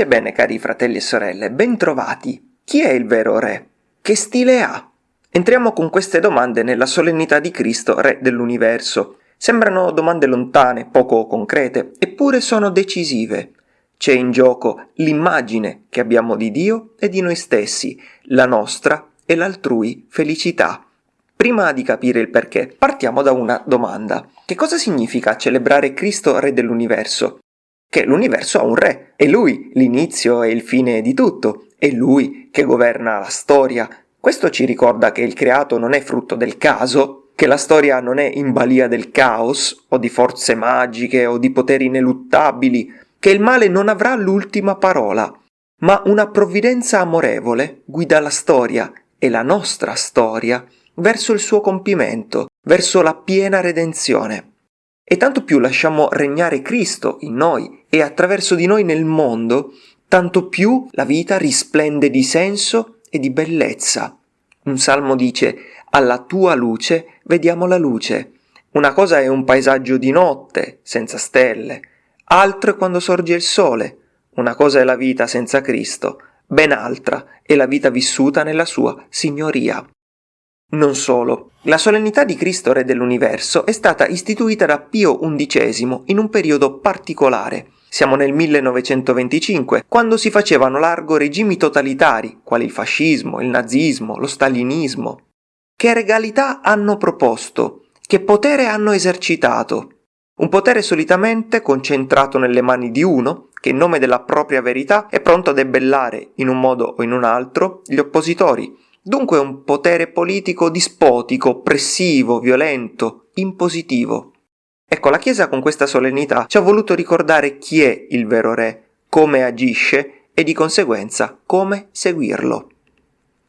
Pace e bene cari fratelli e sorelle, bentrovati. Chi è il vero re? Che stile ha? Entriamo con queste domande nella solennità di Cristo, Re dell'universo. Sembrano domande lontane, poco concrete, eppure sono decisive. C'è in gioco l'immagine che abbiamo di Dio e di noi stessi, la nostra e l'altrui felicità. Prima di capire il perché, partiamo da una domanda. Che cosa significa celebrare Cristo Re dell'universo? Che l'universo ha un re, è lui l'inizio e il fine di tutto, è lui che governa la storia. Questo ci ricorda che il creato non è frutto del caso, che la storia non è in balia del caos, o di forze magiche, o di poteri ineluttabili, che il male non avrà l'ultima parola, ma una provvidenza amorevole guida la storia, e la nostra storia, verso il suo compimento, verso la piena redenzione. E tanto più lasciamo regnare Cristo in noi e attraverso di noi nel mondo, tanto più la vita risplende di senso e di bellezza. Un salmo dice, alla tua luce vediamo la luce. Una cosa è un paesaggio di notte, senza stelle, altro è quando sorge il sole. Una cosa è la vita senza Cristo, ben altra è la vita vissuta nella sua signoria. Non solo, la solennità di Cristo Re dell'Universo è stata istituita da Pio XI in un periodo particolare. Siamo nel 1925, quando si facevano largo regimi totalitari, quali il fascismo, il nazismo, lo stalinismo. Che regalità hanno proposto? Che potere hanno esercitato? Un potere solitamente concentrato nelle mani di uno, che in nome della propria verità è pronto a debellare, in un modo o in un altro, gli oppositori, Dunque un potere politico dispotico, oppressivo, violento, impositivo. Ecco, la Chiesa con questa solennità ci ha voluto ricordare chi è il vero re, come agisce e di conseguenza come seguirlo.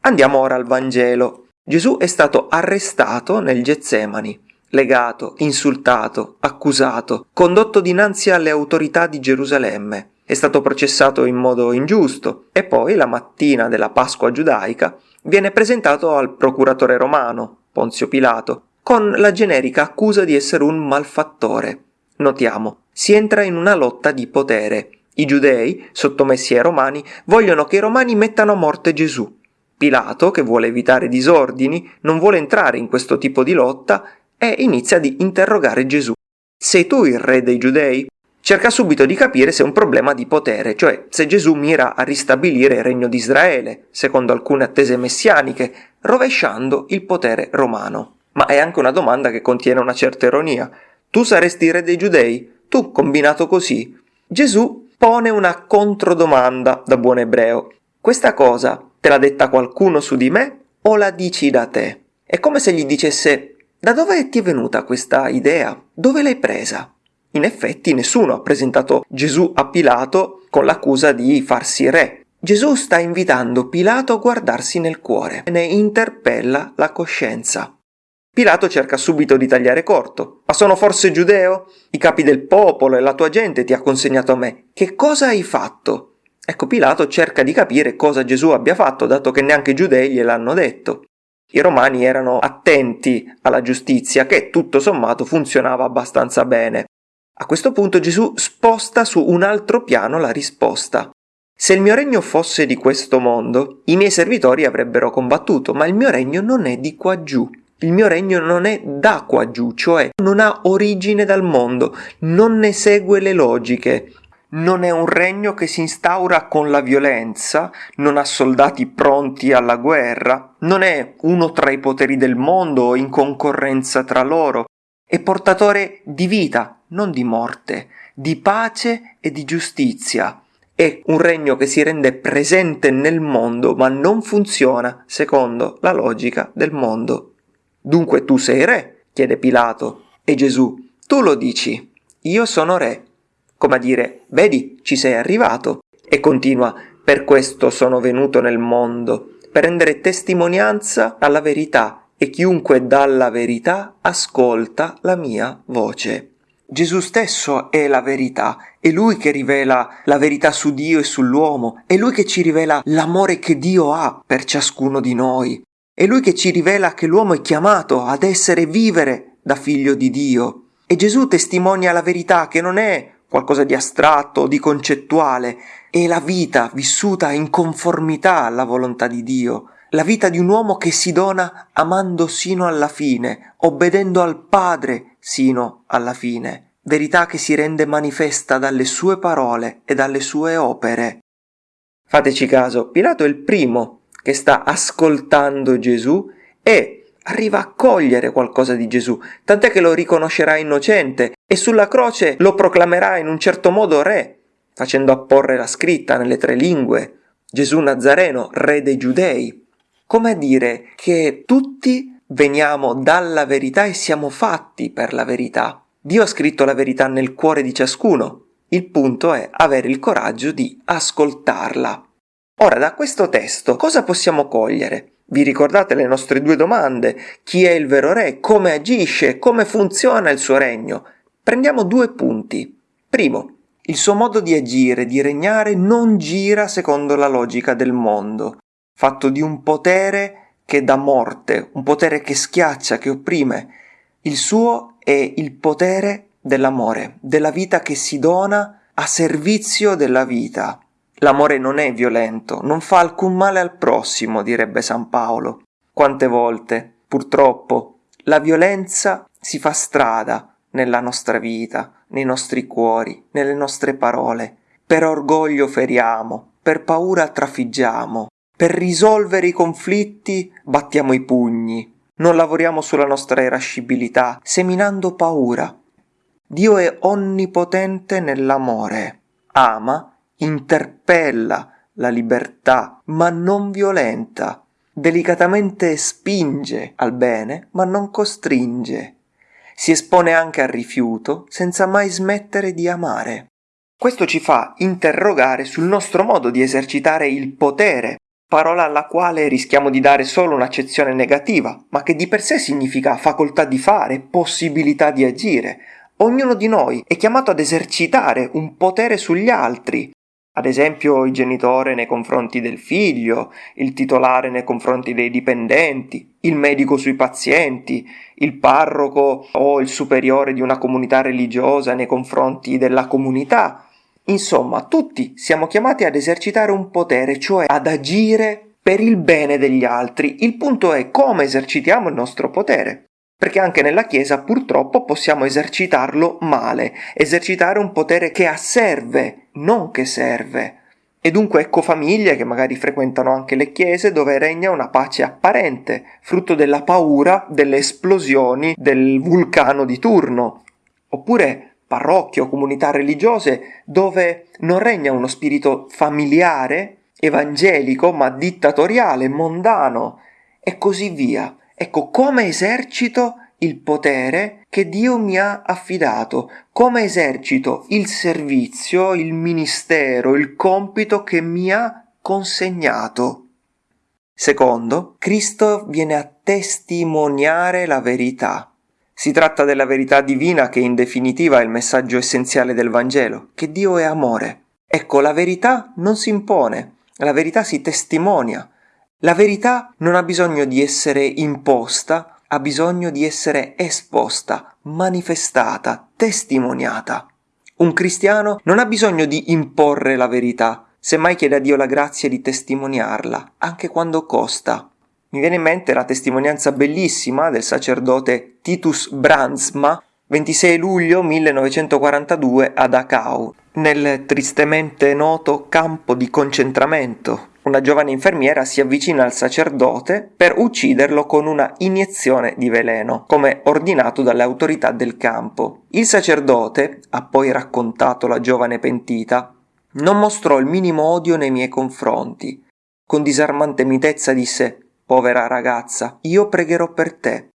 Andiamo ora al Vangelo. Gesù è stato arrestato nel Getsemani, legato, insultato, accusato, condotto dinanzi alle autorità di Gerusalemme. È stato processato in modo ingiusto e poi, la mattina della Pasqua giudaica, viene presentato al procuratore romano, Ponzio Pilato, con la generica accusa di essere un malfattore. Notiamo, si entra in una lotta di potere. I giudei, sottomessi ai romani, vogliono che i romani mettano a morte Gesù. Pilato, che vuole evitare disordini, non vuole entrare in questo tipo di lotta e inizia ad interrogare Gesù. Sei tu il re dei giudei? Cerca subito di capire se è un problema di potere, cioè se Gesù mira a ristabilire il regno di Israele, secondo alcune attese messianiche, rovesciando il potere romano. Ma è anche una domanda che contiene una certa ironia. Tu saresti re dei giudei? Tu, combinato così? Gesù pone una controdomanda da buon ebreo. Questa cosa te l'ha detta qualcuno su di me o la dici da te? È come se gli dicesse da dove ti è venuta questa idea? Dove l'hai presa? In effetti nessuno ha presentato Gesù a Pilato con l'accusa di farsi re. Gesù sta invitando Pilato a guardarsi nel cuore e ne interpella la coscienza. Pilato cerca subito di tagliare corto. Ma sono forse giudeo? I capi del popolo e la tua gente ti ha consegnato a me. Che cosa hai fatto? Ecco, Pilato cerca di capire cosa Gesù abbia fatto, dato che neanche i giudei gliel'hanno detto. I romani erano attenti alla giustizia, che tutto sommato funzionava abbastanza bene. A questo punto Gesù sposta su un altro piano la risposta. Se il mio regno fosse di questo mondo, i miei servitori avrebbero combattuto, ma il mio regno non è di qua giù. Il mio regno non è da qua giù, cioè non ha origine dal mondo, non ne segue le logiche. Non è un regno che si instaura con la violenza, non ha soldati pronti alla guerra, non è uno tra i poteri del mondo in concorrenza tra loro, è portatore di vita, non di morte, di pace e di giustizia. È un regno che si rende presente nel mondo, ma non funziona secondo la logica del mondo. Dunque tu sei re? chiede Pilato. E Gesù, tu lo dici, io sono re. Come a dire, vedi, ci sei arrivato. E continua, per questo sono venuto nel mondo, per rendere testimonianza alla verità e chiunque dà la verità ascolta la mia voce. Gesù stesso è la verità, è Lui che rivela la verità su Dio e sull'uomo, è Lui che ci rivela l'amore che Dio ha per ciascuno di noi, è Lui che ci rivela che l'uomo è chiamato ad essere vivere da figlio di Dio. E Gesù testimonia la verità che non è qualcosa di astratto, di concettuale, è la vita vissuta in conformità alla volontà di Dio, la vita di un uomo che si dona amando sino alla fine, obbedendo al Padre sino alla fine, verità che si rende manifesta dalle sue parole e dalle sue opere. Fateci caso, Pilato è il primo che sta ascoltando Gesù e arriva a cogliere qualcosa di Gesù, tant'è che lo riconoscerà innocente e sulla croce lo proclamerà in un certo modo re, facendo apporre la scritta nelle tre lingue, Gesù Nazareno, re dei giudei. Come a dire che tutti veniamo dalla verità e siamo fatti per la verità. Dio ha scritto la verità nel cuore di ciascuno. Il punto è avere il coraggio di ascoltarla. Ora, da questo testo cosa possiamo cogliere? Vi ricordate le nostre due domande? Chi è il vero re? Come agisce? Come funziona il suo regno? Prendiamo due punti. Primo, il suo modo di agire, di regnare, non gira secondo la logica del mondo, fatto di un potere che dà morte, un potere che schiaccia, che opprime. Il suo è il potere dell'amore, della vita che si dona a servizio della vita. L'amore non è violento, non fa alcun male al prossimo, direbbe San Paolo. Quante volte, purtroppo, la violenza si fa strada nella nostra vita, nei nostri cuori, nelle nostre parole. Per orgoglio feriamo, per paura trafiggiamo, per risolvere i conflitti battiamo i pugni, non lavoriamo sulla nostra irascibilità, seminando paura. Dio è onnipotente nell'amore, ama, interpella la libertà, ma non violenta, delicatamente spinge al bene, ma non costringe si espone anche al rifiuto senza mai smettere di amare. Questo ci fa interrogare sul nostro modo di esercitare il potere, parola alla quale rischiamo di dare solo un'accezione negativa, ma che di per sé significa facoltà di fare, possibilità di agire. Ognuno di noi è chiamato ad esercitare un potere sugli altri, ad esempio il genitore nei confronti del figlio, il titolare nei confronti dei dipendenti, il medico sui pazienti, il parroco o il superiore di una comunità religiosa nei confronti della comunità. Insomma, tutti siamo chiamati ad esercitare un potere, cioè ad agire per il bene degli altri. Il punto è come esercitiamo il nostro potere perché anche nella Chiesa purtroppo possiamo esercitarlo male, esercitare un potere che asserve, non che serve. E dunque ecco famiglie che magari frequentano anche le chiese dove regna una pace apparente, frutto della paura delle esplosioni del vulcano di turno. Oppure parrocchie o comunità religiose dove non regna uno spirito familiare, evangelico, ma dittatoriale, mondano, e così via. Ecco come esercito il potere che Dio mi ha affidato, come esercito il servizio, il ministero, il compito che mi ha consegnato. Secondo, Cristo viene a testimoniare la verità. Si tratta della verità divina che in definitiva è il messaggio essenziale del Vangelo, che Dio è amore. Ecco, la verità non si impone, la verità si testimonia, la verità non ha bisogno di essere imposta, ha bisogno di essere esposta, manifestata, testimoniata. Un cristiano non ha bisogno di imporre la verità, semmai chiede a Dio la grazia di testimoniarla, anche quando costa. Mi viene in mente la testimonianza bellissima del sacerdote Titus Brandsma, 26 luglio 1942 a Dachau, nel tristemente noto campo di concentramento una giovane infermiera si avvicina al sacerdote per ucciderlo con una iniezione di veleno, come ordinato dalle autorità del campo. Il sacerdote, ha poi raccontato la giovane pentita, non mostrò il minimo odio nei miei confronti. Con disarmante mitezza disse Povera ragazza, io pregherò per te.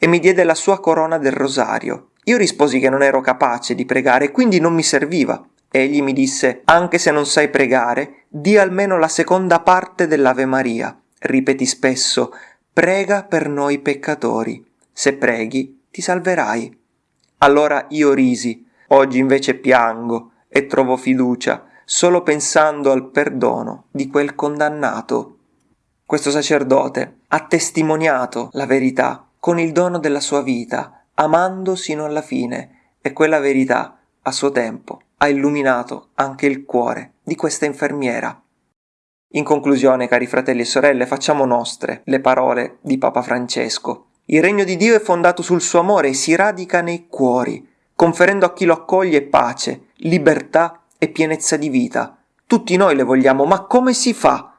E mi diede la sua corona del rosario. Io risposi che non ero capace di pregare, quindi non mi serviva. Egli mi disse, anche se non sai pregare, di almeno la seconda parte dell'Ave Maria. Ripeti spesso, prega per noi peccatori. Se preghi, ti salverai. Allora io risi, oggi invece piango e trovo fiducia solo pensando al perdono di quel condannato. Questo sacerdote ha testimoniato la verità con il dono della sua vita, amando sino alla fine, e quella verità, a suo tempo, ha illuminato anche il cuore di questa infermiera. In conclusione, cari fratelli e sorelle, facciamo nostre le parole di Papa Francesco. Il regno di Dio è fondato sul suo amore e si radica nei cuori, conferendo a chi lo accoglie pace, libertà e pienezza di vita. Tutti noi le vogliamo, ma come si fa?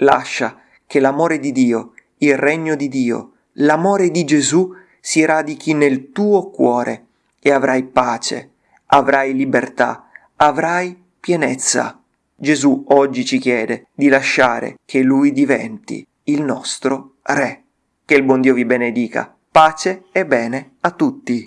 Lascia che l'amore di Dio, il regno di Dio, l'amore di Gesù si radichi nel tuo cuore e avrai pace, avrai libertà, avrai pienezza. Gesù oggi ci chiede di lasciare che Lui diventi il nostro Re. Che il buon Dio vi benedica. Pace e bene a tutti.